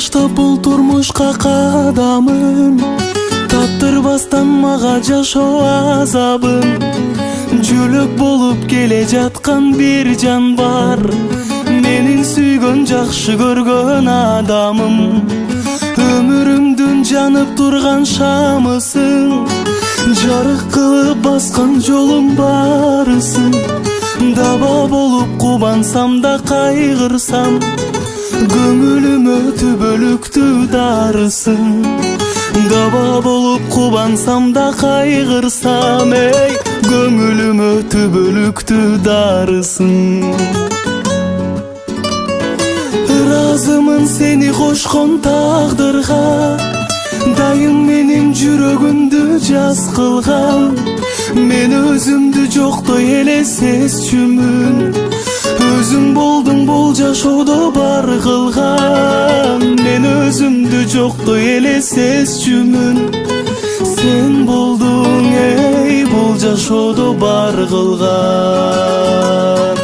согнушка кадамын таптырбастан мага жашоо азабын жөлөк болуп келе жаткан бир жан бар. Менин сүйгөн жакшы көргөн адамым. Өмүрүмдүн жанып турган шамысың. Жарык кылып баскан жолум барысың. Даба болуп кубансам да кайгырсам көңүлүмө түбөлүктү дарысың даба болуп кубансам да кайгырсам эй көңүлүмө түбөлүктү дарысың ыраазымын сени кошкон тагдырга дайым менин жүрөгүмдү жаз кылган мен өзүмдү жоктой эле сезчүмүн өзүң болдуң бул жашоодо бар кылган мен өзүмдү жоктой эле сезчүмүн сен болдуң эй бул жашоодо бар кылган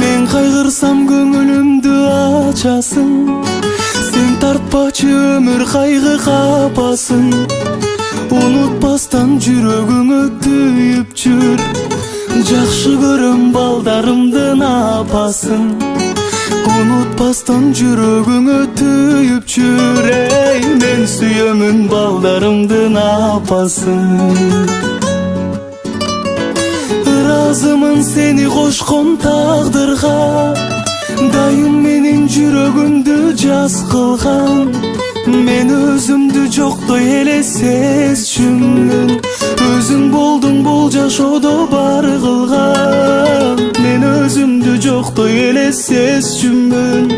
мен кайгырсам көңүлүмдү ачасың сен тартпачы өмүр кайгы капасын унутпастан жүрөгүңө түйүп жүр жакшы көрөм балдарымдын апасын? Унутпастан жүрөгүңө түйүп жүр эй мен сүйөмүн балдарымдын апасын? Ыраазымын сени кошкон тагдырга дайым менин жүрөгүмдү жаз кылган мен өзүмдү жоктой эле сезчүмүн өзүң болдуң бул жашоодо бар кылган. Мен өзүмдү жоктой эле сезчүмүн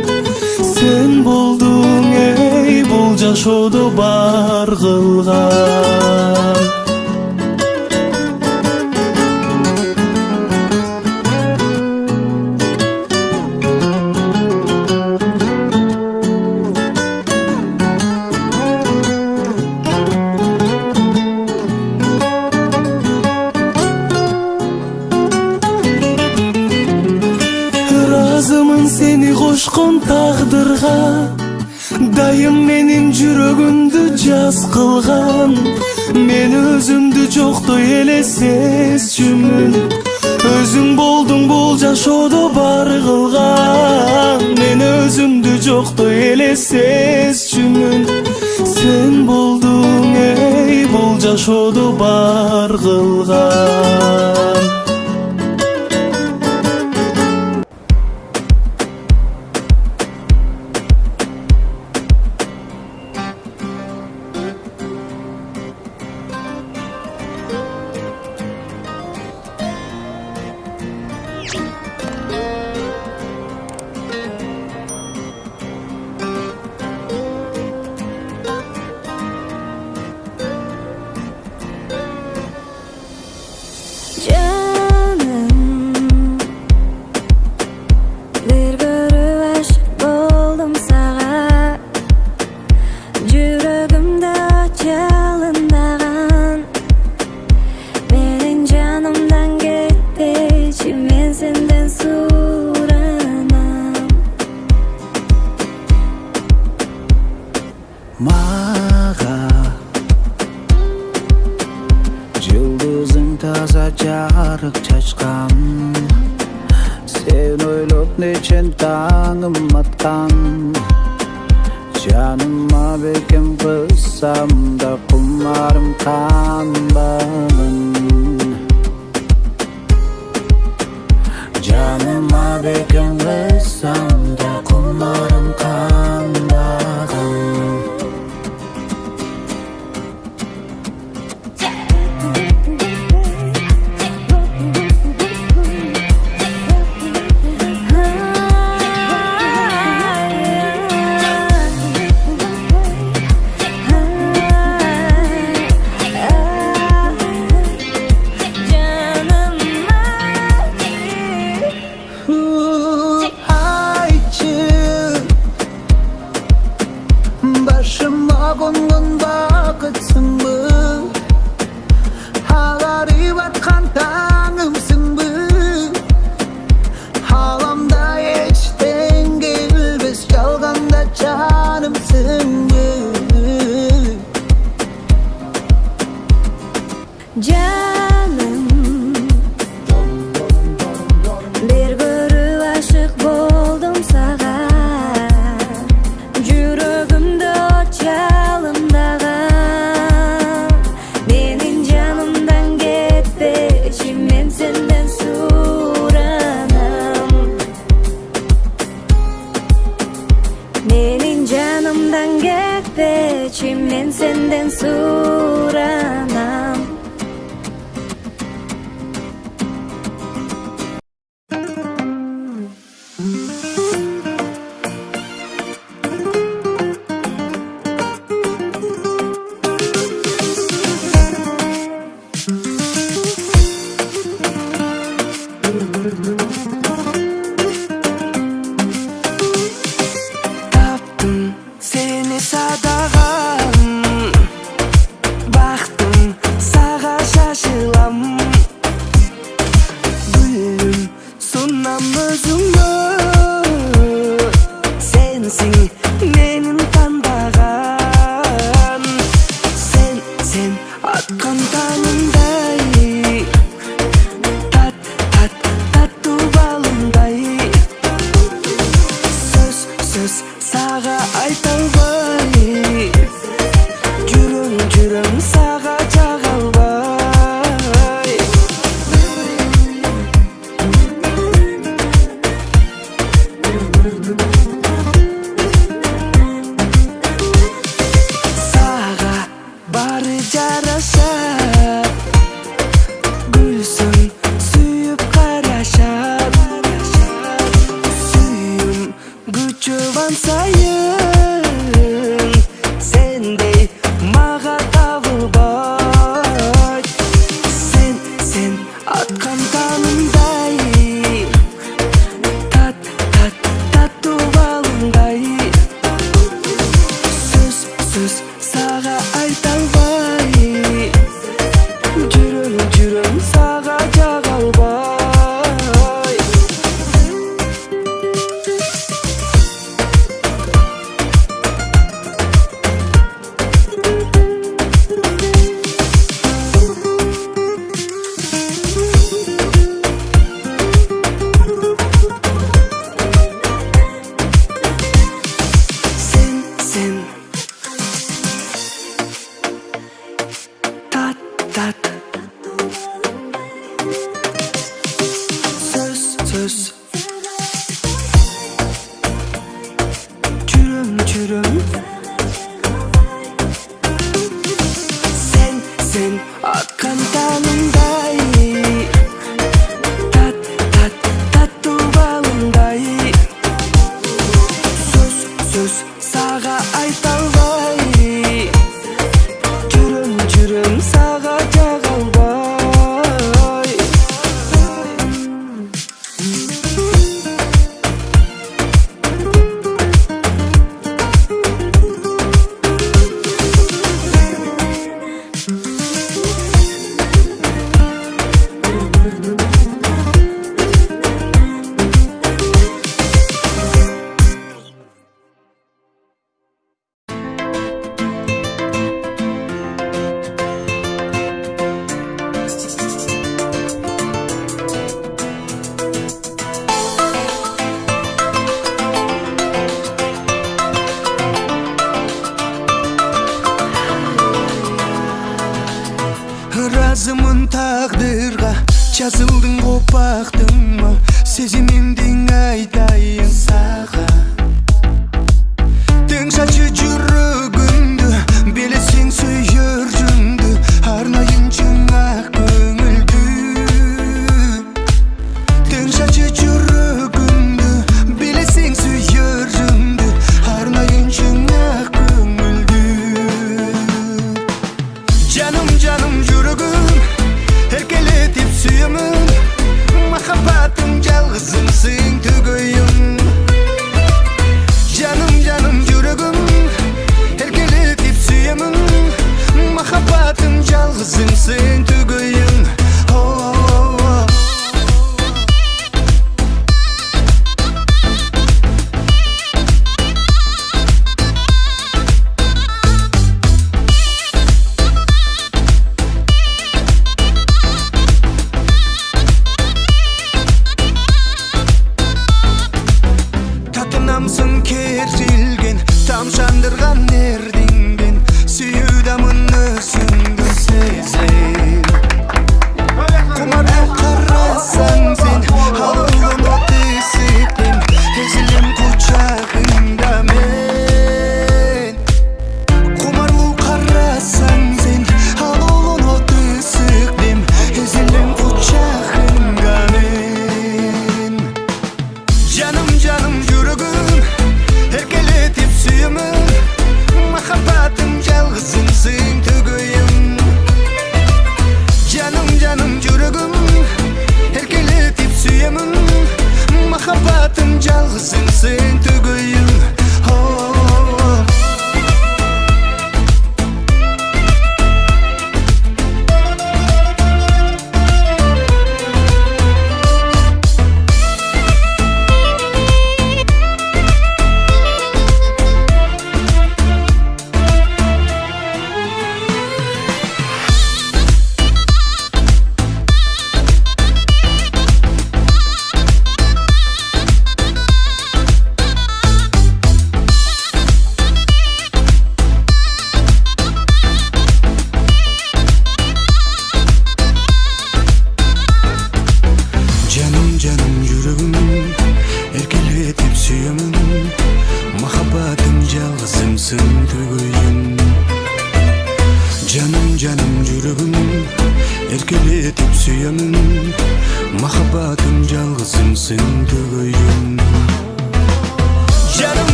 сен болдуң эй бул жашоодо бар кылган сени кошкон тагдырга дайым менин жүрөгүмдү жаз кылган мен өзүмдү жоктой эле сезчүмүн өзүң болдуң бул жашоодо бар кылган мен өзүмдү жоктой эле сезчүмүн сен болдуң эй бул жашоодо бар selamatkan Canıma bekim kızsam da kumarım kan bağımın. Canıma bekim kızsam da kumarım қонған бақытсың бұл ағарып атқан таң Тэжин эндин айтайын сага Тең шачы жүрөгүндү Белесең сүйөр жүндү Арнайын чыңак көңүлдү Тең шачы жүрөгүндү Белесең сүйөр жүндү Арнайын чыңак көңүлдү Жаным, жаным, жүрөгүм Эркелетип сүйөмүн Махабатым, махаббатым жалғызымсың түгейім жаным жаным жүрегім еркелетіп сүйемін махаббатым жалғызымсың түгейім